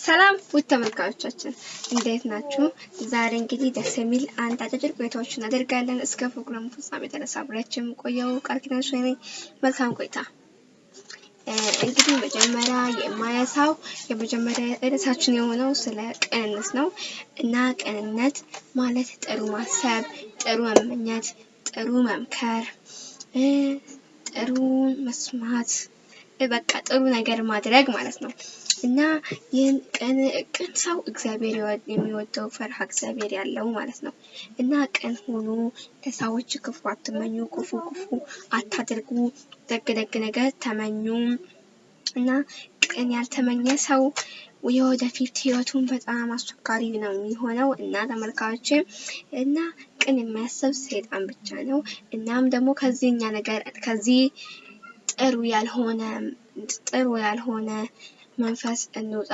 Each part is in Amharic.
ሰላም ውድ ተመልካቾቻችን እንዴት ናችሁ? ዛሬ እንግዲህ ደስ የሚል አንድ አጫጭር ቆይታዎችን እናደርጋለን። እስከ ፕሮግራሙ ፍጻሜ ድረስ አብሬያችሁ የምቆየው ቃል ኪዳን ነኝ። መልካም ቆይታ። እንግዲህ መጀመሪያ የማያሳው የመጀመሪያ ርዕሳችን የሆነው ስለ ቅንነት ነው እና ቅንነት ማለት ጥሩ ማሰብ፣ ጥሩ መመኘት፣ ጥሩ መምከር፣ ጥሩ መስማት፣ በቃ ጥሩ ነገር ማድረግ ማለት ነው። እና ይህን ቅን ሰው እግዚአብሔር የሚወደው ፈርሃ እግዚአብሔር ያለው ማለት ነው። እና ቅን ሆኑ፣ ለሰዎች ክፉ አትመኙ፣ ክፉ ክፉ አታድርጉ፣ ደግ ደግ ነገር ተመኙ። እና ቅን ያልተመኘ ሰው የወደፊት ህይወቱን በጣም አስቸጋሪ ነው የሚሆነው። እና ተመልካዮች እና ቅን የሚያስብ ሰይጣን ብቻ ነው። እናም ደግሞ ከዚህኛ ነገር ከዚህ ጥሩ ያልሆነ ጥሩ ያልሆነ መንፈስ እንውጣ።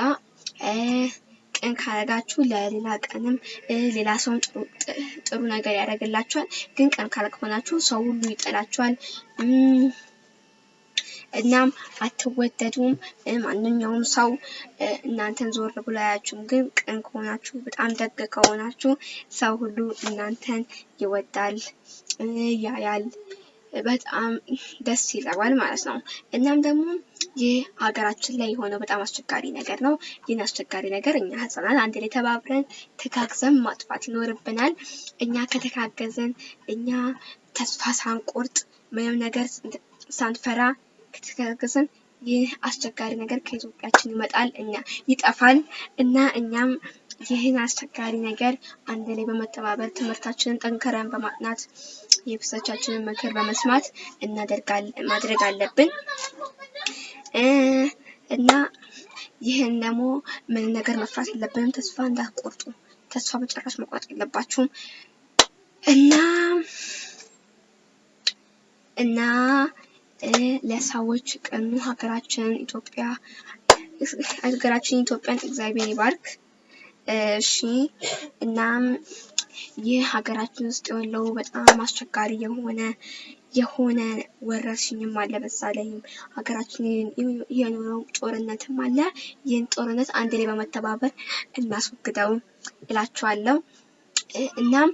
ቅን ካረጋችሁ ለሌላ ቀንም ሌላ ሰውን ጥሩ ነገር ያደርግላችኋል። ግን ቅን ካልሆናችሁ ሰው ሁሉ ይጠላችኋል። እናም አትወደዱም። ማንኛውም ሰው እናንተን ዞር ብሎ አያችሁም። ግን ቅን ከሆናችሁ በጣም ደግ ከሆናችሁ ሰው ሁሉ እናንተን ይወዳል፣ ያያል፣ በጣም ደስ ይለዋል ማለት ነው። እናም ደግሞ ይህ ሀገራችን ላይ የሆነው በጣም አስቸጋሪ ነገር ነው። ይህን አስቸጋሪ ነገር እኛ ህጻናት አንድ ላይ ተባብረን ተጋግዘን ማጥፋት ይኖርብናል። እኛ ከተጋገዘን እኛ ተስፋ ሳንቆርጥ ምንም ነገር ሳንፈራ ከተጋገዝን ይህ አስቸጋሪ ነገር ከኢትዮጵያችን ይመጣል፣ እኛ ይጠፋል እና እኛም ይህን አስቸጋሪ ነገር አንድ ላይ በመተባበር ትምህርታችንን ጠንከረን በማጥናት የቤተሰቦቻችንን ምክር በመስማት እናደርጋለን ማድረግ አለብን እና ይህን ደግሞ ምን ነገር መፍራት የለብንም። ተስፋ እንዳትቆርጡ፣ ተስፋ በጭራሽ መቁረጥ የለባችሁም እና እና ለሰዎች ቅኑ ሀገራችንን ኢትዮጵያ ሀገራችን ኢትዮጵያን እግዚአብሔር ይባርክ። እሺ እናም ይህ ሀገራችን ውስጥ ያለው በጣም አስቸጋሪ የሆነ የሆነ ወረርሽኝም አለ። ላይም ሀገራችን የኖረው ጦርነትም አለ። ይህን ጦርነት አንድ ላይ በመተባበር እናስወግደው እላችኋለሁ። እናም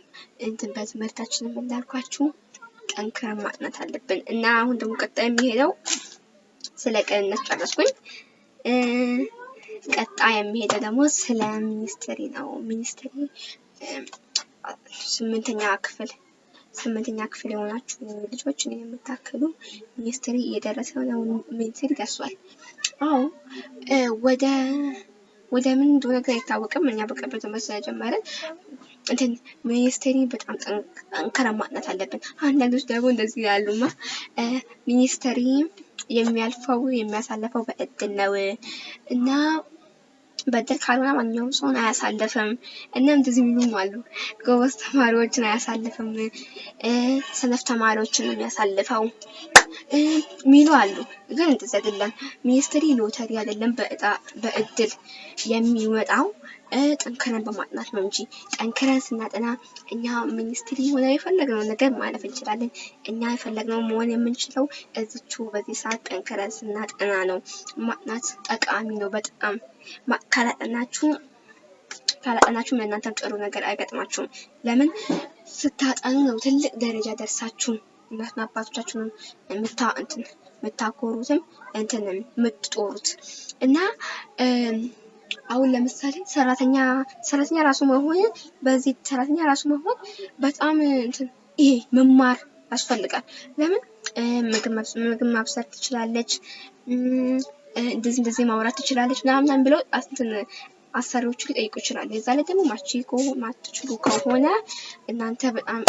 እንትን በትምህርታችንም እንዳልኳችሁ ጠንክረን ማጥናት አለብን እና አሁን ደግሞ ቀጣይ የሚሄደው ስለ ቅንነት ጨረስኩኝ። ቀጣይ የሚሄደው ደግሞ ስለ ሚኒስትሪ ነው። ሚኒስትሪ ስምንተኛ ክፍል ስምንተኛ ክፍል የሆናችሁ ልጆች እኔ የምታክሉ ሚኒስትሪ እየደረሰ ነው። ሚኒስትሪ ደርሷል። አዎ ወደ ወደ ምን እንደሆነ ነገር አይታወቅም። እኛ በቅርብ ትምህርት ስለጀመርን እንትን ሚኒስትሪ በጣም ጠንክረን ማጥናት አለብን። አንዳንዶች ደግሞ እንደዚህ ያሉማ ሚኒስትሪ የሚያልፈው የሚያሳልፈው በእድል ነው እና በእድል ካልሆነ ማንኛውም ሰውን አያሳልፍም እና እንደዚህ የሚሉም አሉ። ጎበዝ ተማሪዎችን አያሳልፍም፣ ሰነፍ ተማሪዎችን የሚያሳልፈው ሚሉ አሉ። ግን እንደዚህ አይደለም። ሚኒስትሪ ሎተሪ አይደለም፣ በእጣ በእድል የሚመጣው ጠንክረን በማጥናት ነው እንጂ ጠንክረን ስናጠና እኛ ሚኒስትሪ ሆነ የፈለግነው ነገር ማለፍ እንችላለን። እኛ የፈለግነው መሆን የምንችለው እዚቹ በዚህ ሰዓት ጠንክረን ስናጠና ነው። ማጥናት ጠቃሚ ነው በጣም ካላጠናችሁ ካላጠናችሁም ለእናንተም ጥሩ ነገር አይገጥማችሁም። ለምን ስታጠኑ ነው ትልቅ ደረጃ ደርሳችሁ እናትና አባቶቻችሁን የምታ እንትን የምታኮሩትም እንትን የምትጦሩት እና አሁን ለምሳሌ ሰራተኛ ሰራተኛ ራሱ መሆን በዚህ ሰራተኛ ራሱ መሆን በጣም ይሄ መማር ያስፈልጋል። ለምን ምግብ ማብሰል ትችላለች፣ እንደዚህ እንደዚህ ማውራት ትችላለች ምናምን ብለው እንትን አሰሪዎቹ ሊጠይቁ ይችላሉ። የዛ ላይ ደግሞ ማቺኮ ማትችሉ ከሆነ እናንተ በጣም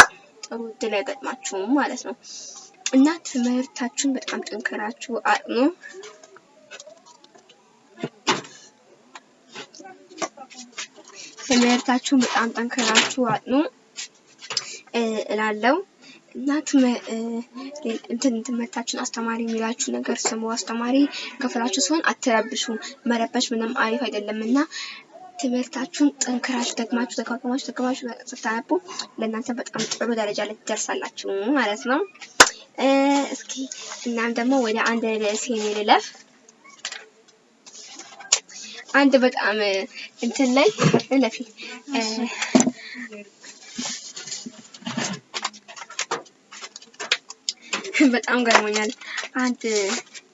ጥሩ እድል አይገጥማችሁም ማለት ነው እና ትምህርታችሁን በጣም ጠንክራችሁ አጥኑ። ትምህርታችሁን በጣም ጠንክራችሁ አጥኑ እላለሁ እና እንትን ትምህርታችን አስተማሪ የሚላችሁ ነገር ስሙ። አስተማሪ ክፍላችሁ ሲሆን አትረብሹ። መረበሽ ምንም አሪፍ አይደለም እና ትምህርታችሁን ጠንክራችሁ ደግማችሁ ደጋግማችሁ ደጋግማችሁ ስታነቡ ለእናንተ በጣም ጥሩ ደረጃ ላይ ትደርሳላችሁ ማለት ነው። እስኪ እናም ደግሞ ወደ አንድ ርዕስ ልለፍ። አንድ በጣም እንትን ላይ ለፊ በጣም ገርሞኛል። አንድ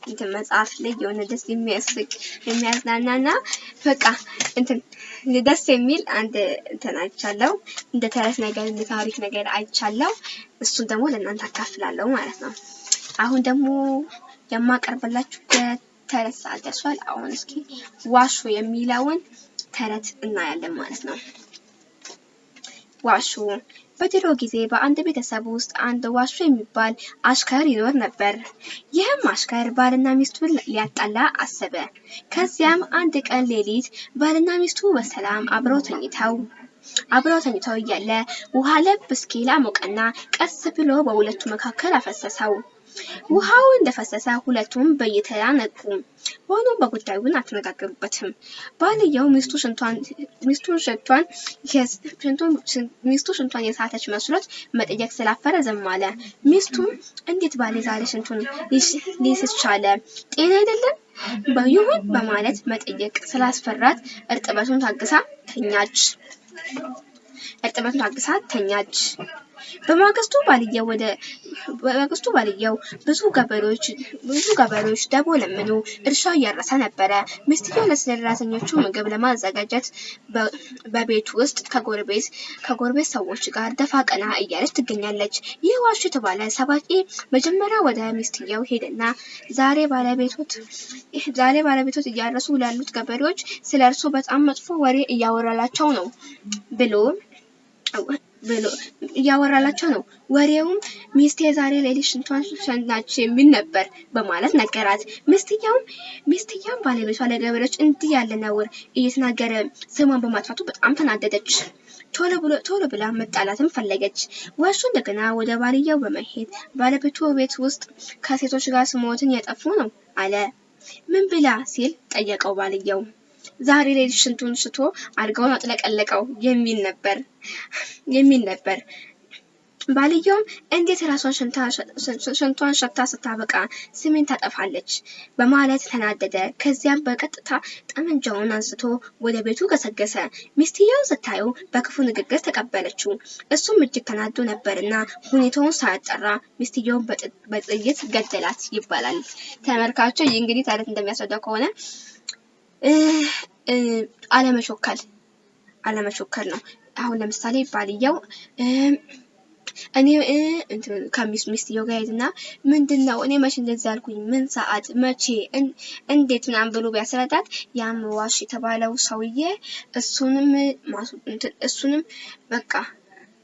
እንትን መጽሐፍ ላይ የሆነ ደስ የሚያስቅ የሚያዝናናና በቃ እንትን ደስ የሚል አንድ እንትን አይቻለሁ። እንደ ተረት ነገር እንደ ታሪክ ነገር አይቻለሁ። እሱን ደግሞ ለእናንተ አካፍላለሁ ማለት ነው። አሁን ደግሞ የማቀርብላችሁ የተረት ሰዓት ደርሷል። አሁን እስኪ ዋሾ የሚለውን ተረት እናያለን ማለት ነው። ዋሾ በድሮ ጊዜ በአንድ ቤተሰብ ውስጥ አንድ ዋሾ የሚባል አሽከር ይኖር ነበር። ይህም አሽከር ባልና ሚስቱን ሊያጣላ አሰበ። ከዚያም አንድ ቀን ሌሊት ባልና ሚስቱ በሰላም አብረው ተኝተው አብረው ተኝተው እያለ ውሃ ለብ እስኪል አሞቀና ቀስ ብሎ በሁለቱ መካከል አፈሰሰው። ውሃው እንደፈሰሰ ሁለቱም በየተራ ነቁ። ሆኖም በጉዳዩን አልተነጋገሩበትም። ባልየው ሚስቱ ሽንቷን የሳተች መስሎት መጠየቅ ስላፈረ ዝም አለ። ሚስቱም እንዴት ባሌ ዛሬ ሽንቱን ሊስት ቻለ? ጤና አይደለም ይሁን በማለት መጠየቅ ስላስፈራት እርጥበቱን ታግሳ ተኛች። እርጥበቱን ታግሳ ተኛች። በማግስቱ ባልየው ብዙ ገበሬዎች ደቦ ለምኑ እርሻው እያረሰ ነበረ። ሚስትየው ለሰራተኞቹ ምግብ ለማዘጋጀት በቤት ውስጥ ከጎረቤት ሰዎች ጋር ደፋ ቀና እያለች ትገኛለች። ይህ ዋሾ የተባለ ሰባቂ መጀመሪያ ወደ ሚስትየው ሄደና ዛሬ ባለቤቶት እያረሱ ላሉት ገበሬዎች ስለ እርሱ በጣም መጥፎ ወሬ እያወራላቸው ነው ብሎ ብሎ እያወራላቸው ነው። ወሬውም ሚስቴ ዛሬ ሌሊት ሽንቷን ሸናች የሚል ነበር በማለት ነገራት። ሚስትየውም ሚስትየውም ባለቤቷ ለገበሬዎች እንዲህ ያለ ነውር እየተናገረ ስሟን በማጥፋቱ በጣም ተናደደች። ቶሎ ብላ መጣላትም ፈለገች። ዋሹ እንደገና ወደ ባልየው በመሄድ ባለቤቱ ቤት ውስጥ ከሴቶች ጋር ስሞትን ያጠፉ ነው አለ። ምን ብላ ሲል ጠየቀው ባልየው። ዛሬ ሌሊት ሽንቱን ሽቶ አልጋውን አጥለቀለቀው የሚል ነበር የሚል ነበር። ባልየውም እንዴት ራሷን ሽንቷን ሸታ ስታበቃ ስሜን ታጠፋለች በማለት ተናደደ። ከዚያም በቀጥታ ጠመንጃውን አንስቶ ወደ ቤቱ ገሰገሰ። ሚስትየው ስታየው በክፉ ንግግር ተቀበለችው። እሱም እጅግ ተናዶ ነበርና ሁኔታውን ሳያጠራ ሚስትየውን በጥይት ገደላት ይባላል። ተመልካቾች እንግዲህ ታሪክ እንደሚያስረዳው ከሆነ አለመሾከል አለመሾከል ነው። አሁን ለምሳሌ ባልየው እኔ ከሚስት ሚስትየው ጋር ሄድና ምንድን ነው እኔ መቼ እንደዚህ ያልኩኝ ምን ሰዓት መቼ እንዴት ምናምን ብሎ ቢያስረዳት ያም ዋሽ የተባለው ሰውዬ እሱንም እሱንም በቃ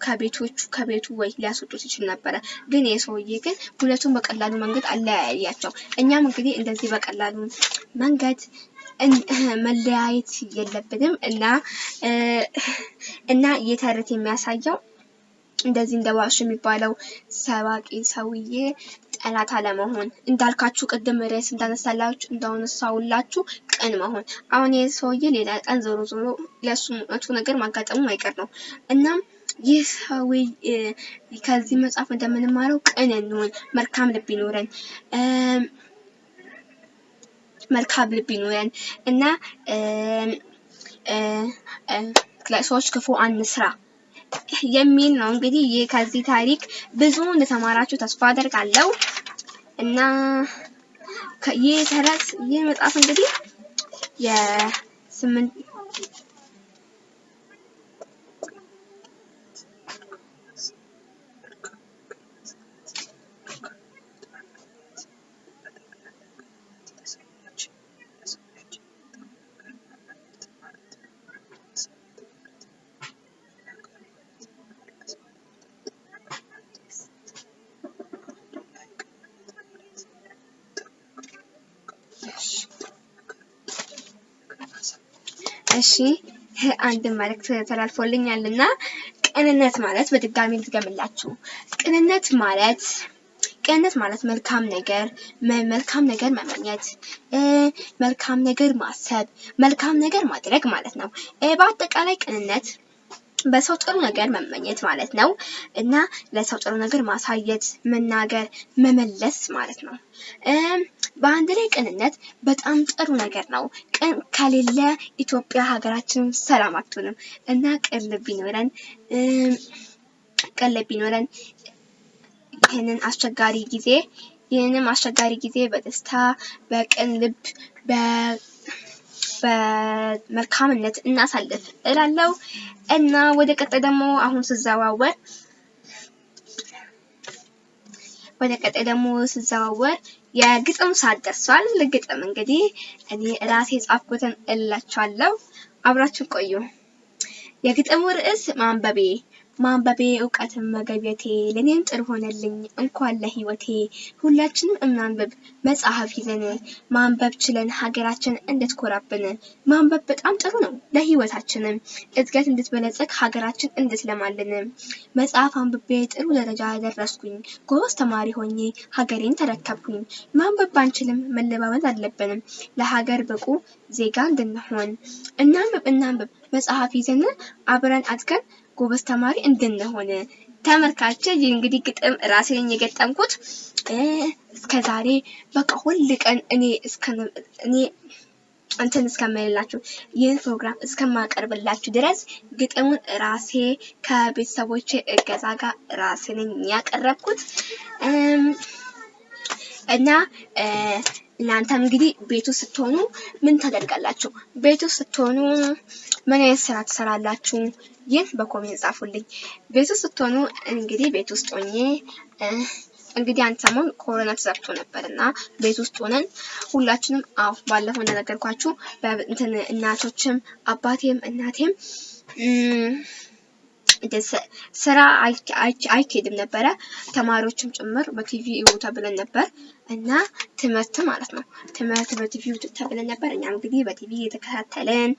ከቤቶቹ ከቤቱ ወይ ሊያስወጡት ይችል ነበረ። ግን ይህ ሰውዬ ግን ሁለቱም በቀላሉ መንገድ አለያያቸው። እኛም እንግዲህ እንደዚህ በቀላሉ መንገድ መለያየት የለብንም እና እና የተረት የሚያሳየው እንደዚህ እንደ ዋሽ የሚባለው ሰባቂ ሰውዬ ጠላት አለመሆን እንዳልካችሁ ቅድም ርዕስ እንዳነሳላችሁ እንዳነሳውላችሁ ቅን መሆን። አሁን ይህ ሰውዬ ሌላ ቀን ዞሮ ዞሮ ለእሱ መጥፎ ነገር ማጋጠሙ አይቀር ነው። እናም ይህ ሰውዬ ከዚህ መጽሐፍ እንደምንማረው ቅን እንሆን፣ መልካም ልብ ይኖረን መልካም ልብ ይኖረን እና ለሰዎች ክፉ አንስራ የሚል ነው። እንግዲህ ይህ ከዚህ ታሪክ ብዙ እንደተማራችሁ ተስፋ አደርጋለሁ እና ይህ ተረት ይህ መጽሐፍ እንግዲህ የስምንት እሺ አንድ መልእክት ተላልፎልኛል እና ቅንነት ማለት በድጋሚ ልድገምላችሁ። ቅንነት ማለት ቅንነት ማለት መልካም ነገር መልካም ነገር መመኘት፣ መልካም ነገር ማሰብ፣ መልካም ነገር ማድረግ ማለት ነው። በአጠቃላይ ቅንነት በሰው ጥሩ ነገር መመኘት ማለት ነው እና ለሰው ጥሩ ነገር ማሳየት፣ መናገር፣ መመለስ ማለት ነው። በአንድ ላይ ቅንነት በጣም ጥሩ ነገር ነው። ቅን ከሌለ ኢትዮጵያ ሀገራችን ሰላም አትሆንም እና ቅን ልብ ቢኖረን ቅን ልብ ቢኖረን ይህንን አስቸጋሪ ጊዜ ይህንም አስቸጋሪ ጊዜ በደስታ በቅን ልብ በመልካምነት እናሳልፍ እላለሁ እና ወደ ቀጣይ ደግሞ አሁን ስዘዋወር ወደ ቀጣይ ደግሞ ስዘዋወር የግጥም ሰዓት ደርሷል። ግጥም እንግዲህ እኔ ራሴ ጻፍኩትን እላችኋለሁ። አብራችሁ ቆዩ። የግጥሙ ርዕስ ማንበቤ ማንበቤ እውቀትን መገብየቴ ለእኔም ጥሩ ሆነልኝ እንኳን ለህይወቴ። ሁላችንም እናንብብ መጽሐፍ ይዘን ማንበብ ችለን ሀገራችን እንድትኮራብን። ማንበብ በጣም ጥሩ ነው ለህይወታችንም እድገት እንድትበለጸግ ሀገራችን እንድትለማልን። መጽሐፍ አንብቤ ጥሩ ደረጃ ደረስኩኝ ጎበዝ ተማሪ ሆኜ ሀገሬን ተረከብኩኝ። ማንበብ ባንችልም መለማመድ አለብንም ለሀገር ብቁ ዜጋ እንድንሆን። እናንብብ እናንብብ መጽሐፍ ይዘን አብረን አድገን ጎበዝ ተማሪ እንድንሆን። ተመልካቾች ይህ እንግዲህ ግጥም ራሴ የገጠምኩት። እስከ ዛሬ በቃ ሁል ቀን እኔ እኔ እንትን እስከምልላችሁ ይህን ፕሮግራም እስከማቀርብላችሁ ድረስ ግጥሙን ራሴ ከቤተሰቦቼ እገዛ ጋር ራሴ ያቀረብኩት እና እናንተም እንግዲህ ቤቱ ስትሆኑ ምን ታደርጋላችሁ? ቤቱ ስትሆኑ ምን አይነት ስራ ትሰራላችሁ? ይህን በ comment ጻፉልኝ። ቤቱ ስትሆኑ እንግዲህ ቤት ውስጥ ሆኜ እንግዲህ አንድ ሰሞን ኮሮና ተዘግቶ ነበር እና ቤት ውስጥ ሆነን ሁላችንም አዎ ባለፈው እንደነገርኳችሁ እናቶችም አባቴም እናቴም ስራ አይኬድም ነበረ። ተማሪዎችም ጭምር በቲቪ እዩ ተብለን ነበር እና ትምህርት ማለት ነው። ትምህርት በቲቪ ተብለን ነበር። እኛም እንግዲህ በቲቪ የተከታተልን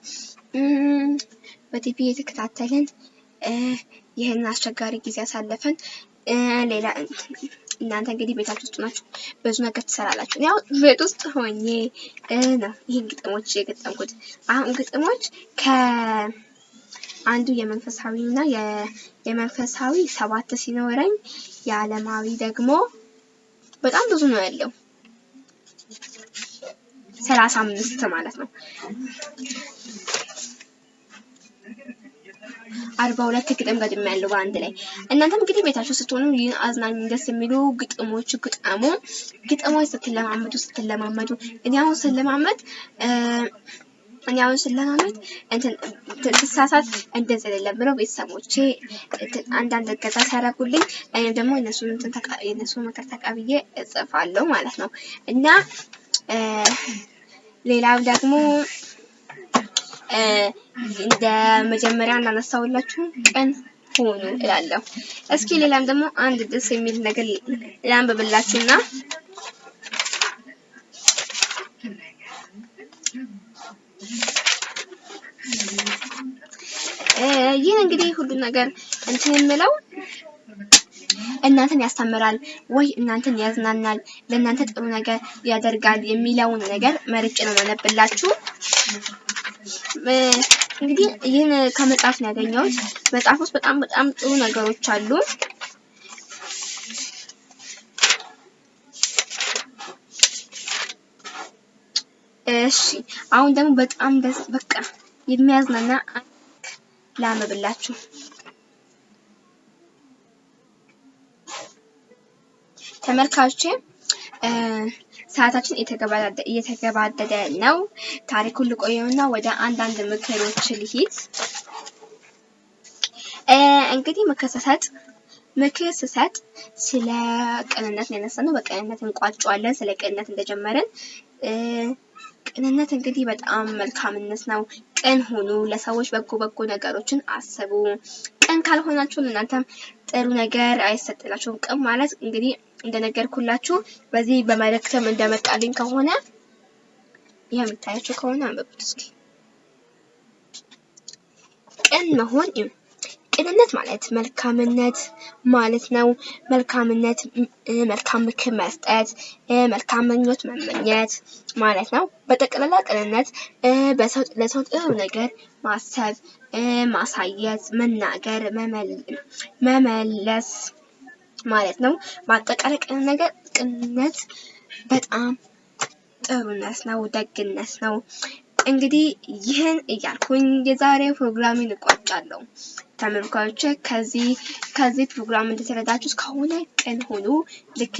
በቲቪ የተከታተልን ይህን አስቸጋሪ ጊዜ ያሳለፈን። ሌላ እናንተ እንግዲህ ቤታችሁ ውስጥ ናችሁ፣ ብዙ ነገር ትሰራላችሁ። ያው ቤት ውስጥ ሆኜ ነው ይህን ግጥሞች የገጠምኩት። አሁን ግጥሞች ከ አንዱ የመንፈሳዊ እና የመንፈሳዊ ሰባት ሲኖረኝ የዓለማዊ ደግሞ በጣም ብዙ ነው ያለው ሰላሳ አምስት ማለት ነው። አርባ ሁለት ግጥም ገጥም ያለው በአንድ ላይ እናንተም እንግዲህ ቤታችሁ ስትሆኑ ይህን አዝናኝ ደስ የሚሉ ግጥሞች ግጠሙ። ግጥሞች ስትለማመዱ ስትለማመዱ እኔ አሁን ስለማመድ እኔ አሁን ስለማመድ እንትን ትሳሳት እንደዚህ አይደለም ብለው ቤተሰቦቼ አንዳንድ እገዛ ሲያደርጉልኝ እኔም ደግሞ እነሱን እንትን የእነሱ ምክር ተቀብዬ እጽፋለሁ ማለት ነው እና ሌላው ደግሞ እንደ መጀመሪያ እንዳነሳውላችሁ ቀን ሆኑ እላለሁ። እስኪ ሌላም ደግሞ አንድ ደስ የሚል ነገር ላንብብላችሁና ይህን እንግዲህ ሁሉ ነገር እንትን የምለው እናንተን ያስተምራል ወይ እናንተን ያዝናናል፣ ለእናንተ ጥሩ ነገር ያደርጋል የሚለውን ነገር መርጬ ነው ማነብላችሁ። እንግዲህ ይህን ከመጽሐፍ ነው ያገኘሁት። መጽሐፍ ውስጥ በጣም በጣም ጥሩ ነገሮች አሉ። እሺ አሁን ደግሞ በጣም በቃ የሚያዝናና ላንብብላችሁ። ተመልካቾቼ ሰዓታችን እየተገባደደ ነው። ታሪኩን ልቆየውና ወደ አንዳንድ ምክሮች ልሂድ። እንግዲህ ምክር ስሰጥ ምክር ስሰጥ ስለ ቅንነት ነው ያነሳነው። በቅንነት እንቋጨዋለን። ስለ ቅንነት እንደጀመርን ቅንነት እንግዲህ በጣም መልካምነት ነው። ቅን ሁኑ። ለሰዎች በጎ በጎ ነገሮችን አስቡ። ቅን ካልሆናችሁ እናንተም ጥሩ ነገር አይሰጥላችሁም። ቅን ማለት እንግዲህ እንደነገርኩላችሁ በዚህ በመልእክትም እንደመጣልኝ ከሆነ ይህ የምታያችሁ ከሆነ አንብቡት እስኪ። ቅን መሆን ቅንነት ማለት መልካምነት ማለት ነው። መልካምነት መልካም ምክር መስጠት፣ መልካም ምኞት መመኘት ማለት ነው። በጠቅላላ ቅንነት ለሰው ጥሩ ነገር ማሰብ፣ ማሳየት፣ መናገር፣ መመለስ ማለት ነው። በአጠቃላይ ቅንነት በጣም ጥሩነት ነው፣ ደግነት ነው። እንግዲህ ይህን እያልኩኝ የዛሬው ፕሮግራሜን እቋጫለሁ። ተመልካቾች ከዚህ ከዚህ ፕሮግራም እንደተረዳችሁት ከሆነ ቅን ሁኑ። ልክ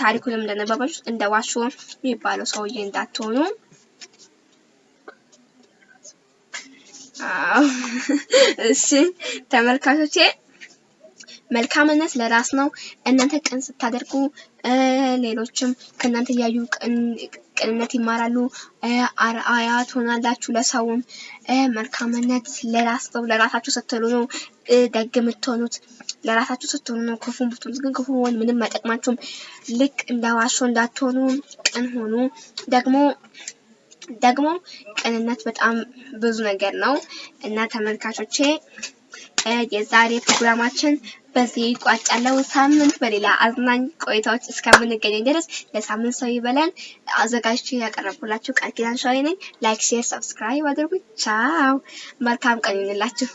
ታሪኩንም እንደነበባችሁት እንደ ዋሾ የሚባለው ሰውዬ እንዳትሆኑ። እሺ ተመልካቾቼ መልካምነት ለራስ ነው። እናንተ ቅን ስታደርጉ ሌሎችም ከእናንተ እያዩ ቅንነት ይማራሉ። አርአያ ትሆናላችሁ ለሰውም። መልካምነት ለራስ ነው። ለራሳችሁ ስትሉ ነው ደግ የምትሆኑት። ለራሳችሁ ስትሆኑ ነው ክፉ ብትሉት ግን ክፉ መሆን ምንም አይጠቅማችሁም። ልክ እንደ ዋሾ እንዳትሆኑ ቅን ሆኑ። ደግሞ ደግሞ ቅንነት በጣም ብዙ ነገር ነው እና ተመልካቾቼ የዛሬ ፕሮግራማችን በዚህ ይቋጫለው። ሳምንት በሌላ አዝናኝ ቆይታዎች እስከምንገናኝ ድረስ ለሳምንት ሰው ይበለን። አዘጋጅቼ ያቀረብኩላችሁ ቃል ኪዳን ሸዋዬ ነኝ። like፣ share፣ subscribe አድርጉ። ቻው፣ መልካም ቀን ይሁንላችሁ።